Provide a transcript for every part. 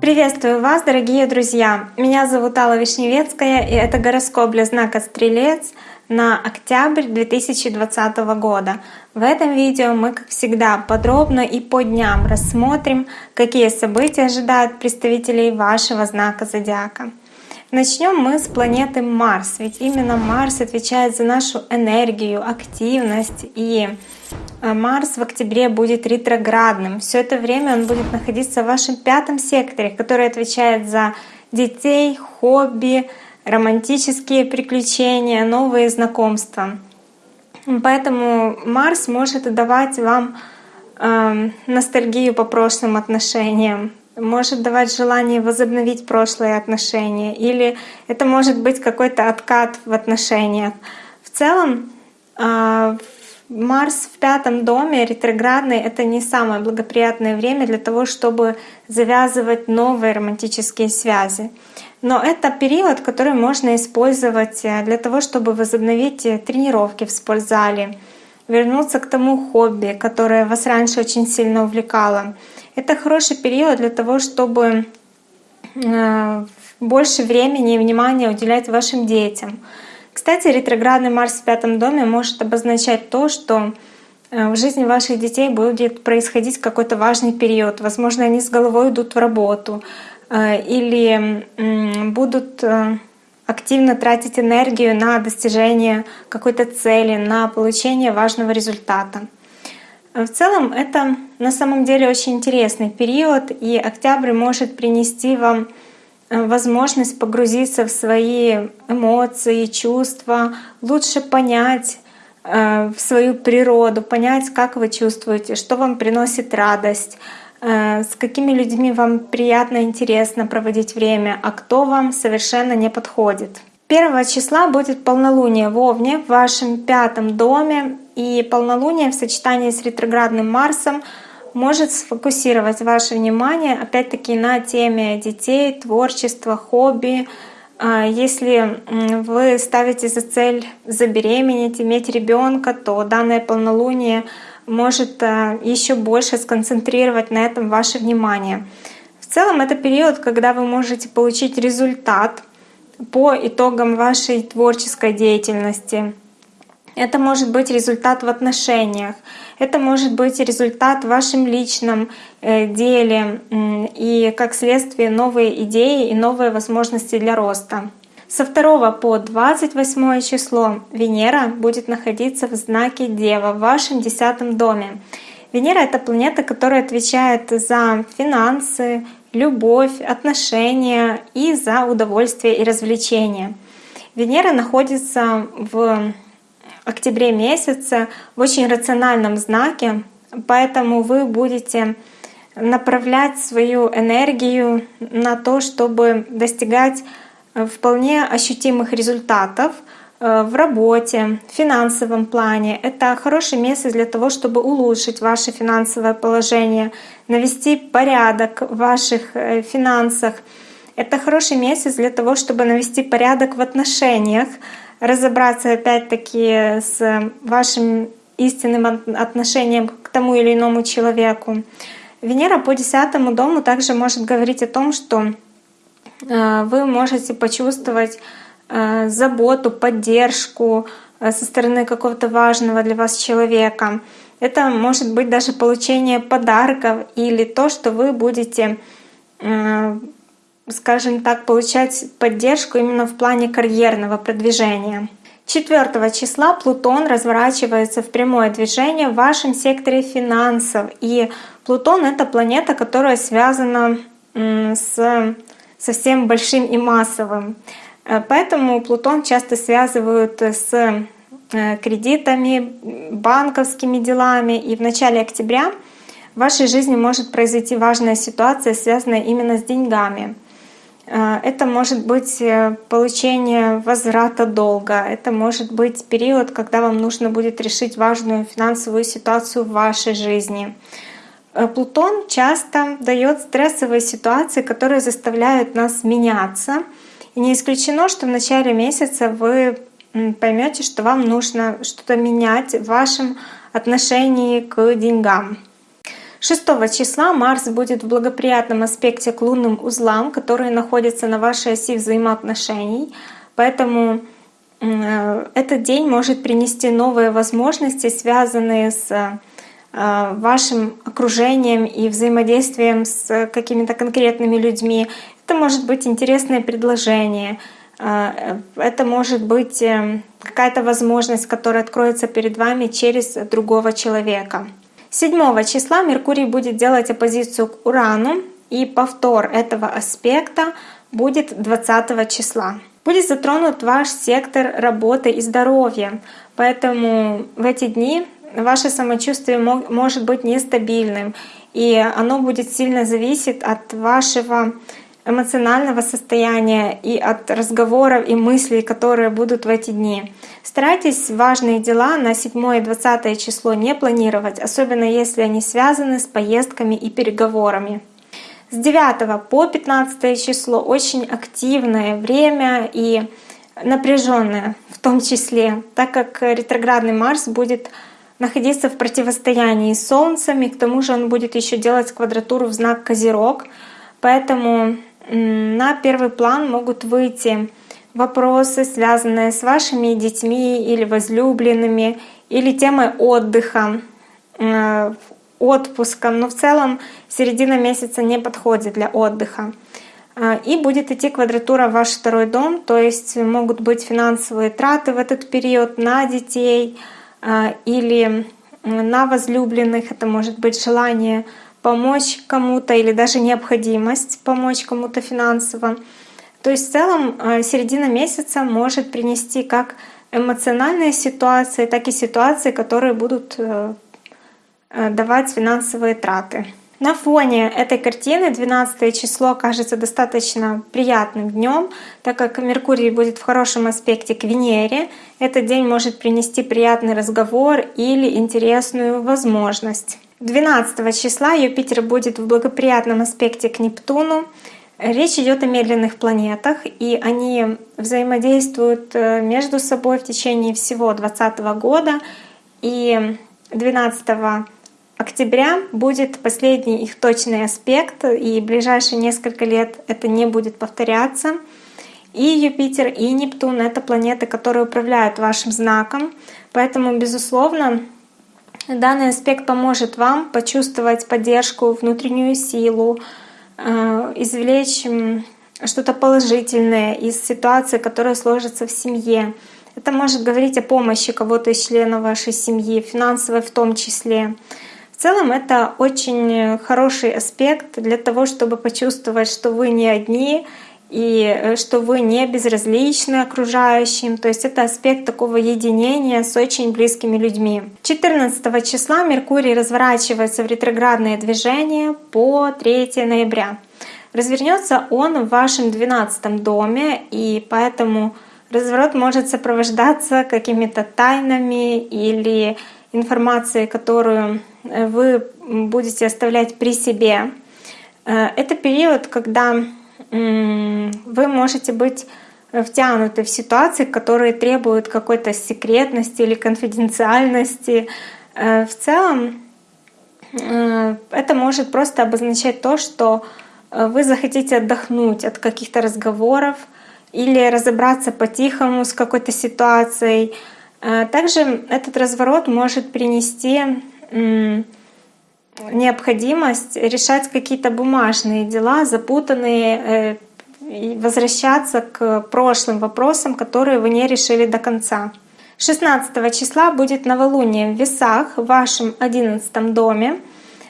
Приветствую вас, дорогие друзья! Меня зовут Алла Вишневецкая, и это гороскоп для знака Стрелец на октябрь 2020 года. В этом видео мы, как всегда, подробно и по дням рассмотрим, какие события ожидают представителей вашего знака зодиака. Начнем мы с планеты Марс, ведь именно Марс отвечает за нашу энергию, активность и Марс в октябре будет ретроградным. Все это время он будет находиться в вашем пятом секторе, который отвечает за детей, хобби, романтические приключения, новые знакомства. Поэтому Марс может давать вам э, ностальгию по прошлым отношениям, может давать желание возобновить прошлые отношения, или это может быть какой-то откат в отношениях. В целом, э, Марс в пятом доме ретроградный — это не самое благоприятное время для того, чтобы завязывать новые романтические связи. Но это период, который можно использовать э, для того, чтобы возобновить э, тренировки в спортзале, вернуться к тому хобби, которое вас раньше очень сильно увлекало. Это хороший период для того, чтобы э, больше времени и внимания уделять вашим детям. Кстати, ретроградный Марс в пятом доме может обозначать то, что в жизни ваших детей будет происходить какой-то важный период. Возможно, они с головой идут в работу, Э, или будут э, активно тратить энергию на достижение какой-то цели, на получение важного результата. Э, в целом это на самом деле очень интересный период, и октябрь может принести вам возможность погрузиться в свои эмоции, чувства, лучше понять в свою природу, понять, как вы чувствуете, что вам приносит радость, Э, с какими людьми вам приятно, интересно проводить время, а кто вам совершенно не подходит. Первого числа будет полнолуние в Овне в вашем пятом доме, и полнолуние в сочетании с ретроградным Марсом может сфокусировать ваше внимание опять-таки на теме детей, творчества, хобби. А если вы ставите за цель забеременеть, иметь ребенка, то данное полнолуние может э, еще больше сконцентрировать на этом ваше внимание. В целом это период, когда вы можете получить результат по итогам вашей творческой деятельности. Это может быть результат в отношениях, это может быть результат в вашем личном э, деле и, как следствие, новые идеи и новые возможности для роста. Со 2 по 28 число Венера будет находиться в знаке Дева в вашем десятом доме. Венера — это планета, которая отвечает за финансы, любовь, отношения и за удовольствие и развлечения. Венера находится в октябре месяце в очень рациональном знаке, поэтому вы будете направлять свою энергию на то, чтобы достигать вполне ощутимых результатов э, в работе, в финансовом плане. Это хороший месяц для того, чтобы улучшить ваше финансовое положение, навести порядок в ваших э, финансах. Это хороший месяц для того, чтобы навести порядок в отношениях, разобраться опять-таки с вашим истинным отношением к тому или иному человеку. Венера по десятому дому также может говорить о том, что Э, вы можете почувствовать э, заботу, поддержку э, со стороны какого-то важного для вас человека. Это может быть даже получение подарков или то, что вы будете, скажем так, получать поддержку именно в плане карьерного продвижения. 4 числа Плутон разворачивается в прямое движение в вашем секторе финансов. И Плутон — это планета, которая связана с совсем большим и массовым. Э, поэтому Плутон часто связывают с э, кредитами, банковскими делами. И в начале октября в вашей жизни может произойти важная ситуация, связанная именно с деньгами. Э, это может быть получение возврата долга, это может быть период, когда вам нужно будет решить важную финансовую ситуацию в вашей жизни. Э, Плутон часто дает стрессовые ситуации, которые заставляют нас меняться. И не исключено, что в начале месяца вы поймете, что вам нужно что-то менять в вашем отношении к деньгам. 6 числа Марс будет в благоприятном аспекте к лунным узлам, которые находятся на вашей оси взаимоотношений. Поэтому э, этот день может принести новые возможности, связанные с э, вашим окружением и взаимодействием с какими-то конкретными людьми. Это может быть интересное предложение, э, это может быть какая-то возможность, которая откроется перед вами через другого человека. 7 числа Меркурий будет делать оппозицию к Урану, и повтор этого аспекта будет 20 числа. Будет затронут ваш сектор работы и здоровья, поэтому в эти дни ваше самочувствие может быть нестабильным, и оно будет сильно зависеть от вашего эмоционального состояния и от разговоров и мыслей, которые будут в эти дни. Старайтесь важные дела на 7 и 20 число не планировать, особенно если они связаны с поездками и переговорами. С 9 по 15 число очень активное время и напряженное в том числе, так как ретроградный Марс будет находиться в противостоянии с Солнцем, и к тому же он будет еще делать квадратуру в знак Козерог. Поэтому на первый план могут выйти вопросы, связанные с вашими детьми или возлюбленными, или темой отдыха, э, отпуском. Но в целом середина месяца не подходит для отдыха. Э, и будет идти квадратура в ваш второй дом, то есть могут быть финансовые траты в этот период на детей э, или на возлюбленных. Это может быть желание помочь кому-то или даже необходимость помочь кому-то финансово. То есть в целом э, середина месяца может принести как эмоциональные ситуации, так и ситуации, которые будут э, э, давать финансовые траты. На фоне этой картины 12 число кажется достаточно приятным днем, так как Меркурий будет в хорошем аспекте к Венере. Этот день может принести приятный разговор или интересную возможность. 12 числа Юпитер будет в благоприятном аспекте к Нептуну. Речь идет о медленных планетах, и они взаимодействуют э, между собой в течение всего 2020 года. И 12 октября будет последний их точный аспект, и ближайшие несколько лет это не будет повторяться. И Юпитер, и Нептун — это планеты, которые управляют вашим знаком. Поэтому, безусловно, Данный аспект поможет вам почувствовать поддержку, внутреннюю силу, э, извлечь что-то положительное из ситуации, которая сложится в семье. Это может говорить о помощи кого-то из членов вашей семьи, финансовой в том числе. В целом это очень хороший аспект для того, чтобы почувствовать, что вы не одни, и э, что вы не безразличны окружающим. То есть это аспект такого единения с очень близкими людьми. 14 числа Меркурий разворачивается в ретроградное движение по 3 ноября. Развернется он в вашем 12 доме, и поэтому разворот может сопровождаться какими-то тайнами или информацией, которую э, вы будете оставлять при себе. Э, это период, когда вы можете быть втянуты в ситуации, которые требуют какой-то секретности или конфиденциальности. Э, в целом это может просто обозначать то, что вы захотите отдохнуть от каких-то разговоров или разобраться по-тихому с какой-то ситуацией. Также этот разворот может принести необходимость решать какие-то бумажные дела, запутанные, э, и возвращаться к прошлым вопросам, которые вы не решили до конца. 16 числа будет новолуние в весах в вашем 11 доме.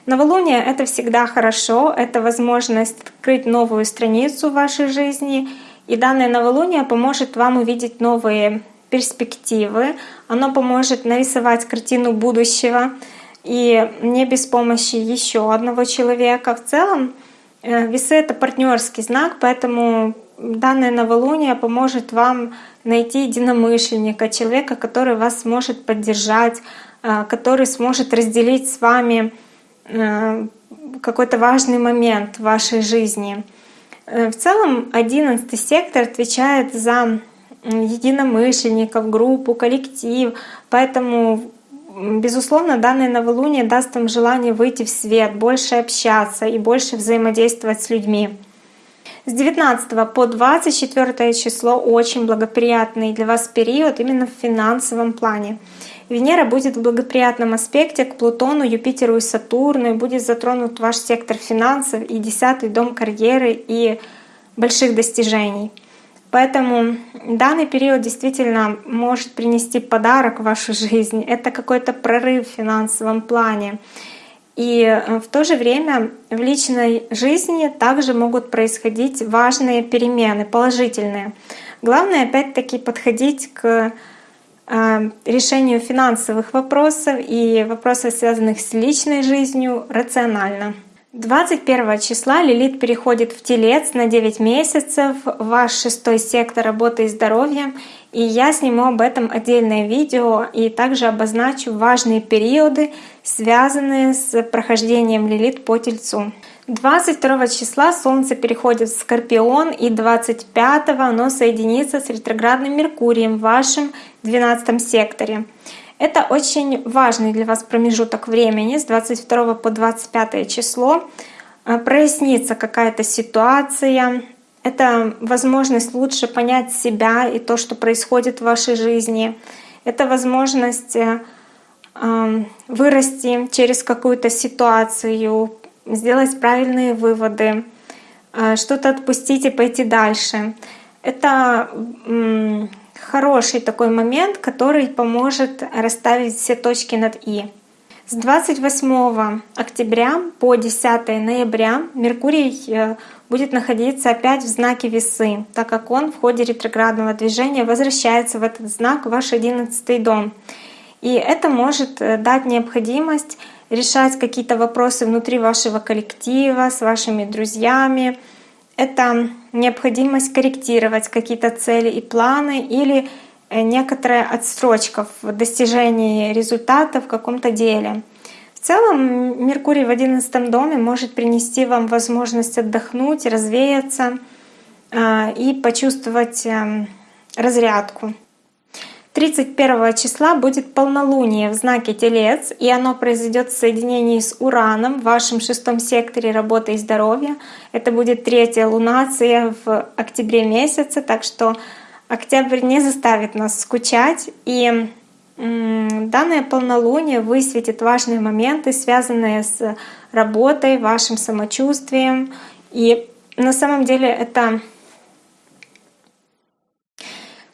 Новолуние — это всегда хорошо, это возможность открыть новую страницу в вашей жизни. И данное новолуние поможет вам увидеть новые перспективы, оно поможет нарисовать картину будущего, и не без помощи еще одного человека. В целом э, весы — это партнерский знак, поэтому данное новолуние поможет вам найти единомышленника, человека, который вас сможет поддержать, э, который сможет разделить с вами э, какой-то важный момент в вашей жизни. В целом одиннадцатый сектор отвечает за единомышленников, группу, коллектив, поэтому безусловно, данное новолуние даст вам желание выйти в свет, больше общаться и больше взаимодействовать с людьми. С 19 по 24 число очень благоприятный для вас период именно в финансовом плане. Венера будет в благоприятном аспекте к Плутону, Юпитеру и Сатурну, и будет затронут ваш сектор финансов и десятый дом карьеры и больших достижений. Поэтому данный период действительно может принести подарок в вашу жизнь. Это какой-то прорыв в финансовом плане. И э, в то же время в личной жизни также могут происходить важные перемены, положительные. Главное опять-таки подходить к э, решению финансовых вопросов и вопросов, связанных с личной жизнью, рационально. 21 числа Лилит переходит в Телец на 9 месяцев, ваш шестой сектор работы и здоровья. И я сниму об этом отдельное видео и также обозначу важные периоды, связанные с прохождением Лилит по Тельцу. 22 числа Солнце переходит в Скорпион и 25 оно соединится с ретроградным Меркурием в вашем 12 секторе. Это очень важный для вас промежуток времени с 22 по 25 число. Э, прояснится какая-то ситуация. Это возможность лучше понять себя и то, что происходит в вашей жизни. Это возможность э, эм, вырасти через какую-то ситуацию, сделать правильные выводы, э, что-то отпустить и пойти дальше. Это хороший такой момент, который поможет расставить все точки над «и». С 28 октября по 10 ноября Меркурий э, будет находиться опять в знаке весы, так как он в ходе ретроградного движения возвращается в этот знак, ваш 11 дом. И это может э, дать необходимость решать какие-то вопросы внутри вашего коллектива, с вашими друзьями, это необходимость корректировать какие-то цели и планы или э, некоторая отстрочка в достижении результата в каком-то деле. В целом Меркурий в одиннадцатом доме может принести вам возможность отдохнуть, развеяться э, и почувствовать эм, разрядку. 31 числа будет полнолуние в знаке Телец, и оно произойдет в соединении с Ураном в вашем шестом секторе работы и здоровья. Это будет третья лунация в октябре месяце, так что октябрь не заставит нас скучать. И данное полнолуние высветит важные моменты, связанные с работой, вашим самочувствием. И на самом деле это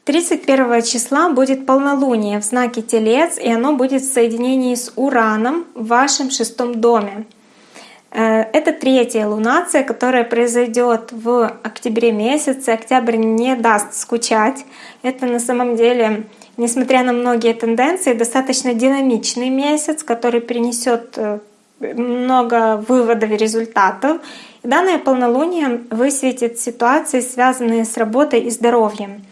31 числа будет полнолуние в знаке Телец, и оно будет в соединении с Ураном в вашем шестом доме. Э, это третья лунация, которая произойдет в октябре месяце. Октябрь не даст скучать. Это на самом деле, несмотря на многие тенденции, достаточно динамичный месяц, который принесет э, много выводов и результатов. И данное полнолуние высветит ситуации, связанные с работой и здоровьем.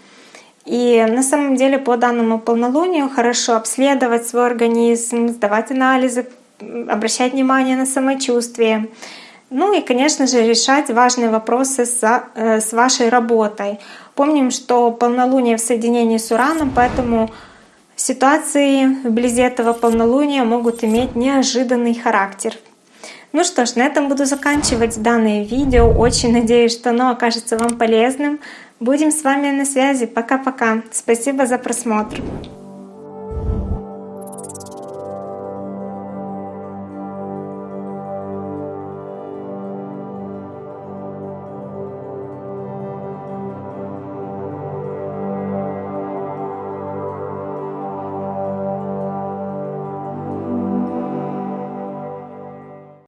И на самом деле по данному полнолунию хорошо обследовать свой организм, сдавать анализы, обращать внимание на самочувствие. Ну и, конечно же, решать важные вопросы с, э, с вашей работой. Помним, что полнолуние в соединении с Ураном, поэтому ситуации вблизи этого полнолуния могут иметь неожиданный характер. Ну что ж, на этом буду заканчивать данное видео. Очень надеюсь, что оно окажется вам полезным. Будем с вами на связи. Пока-пока. Спасибо за просмотр.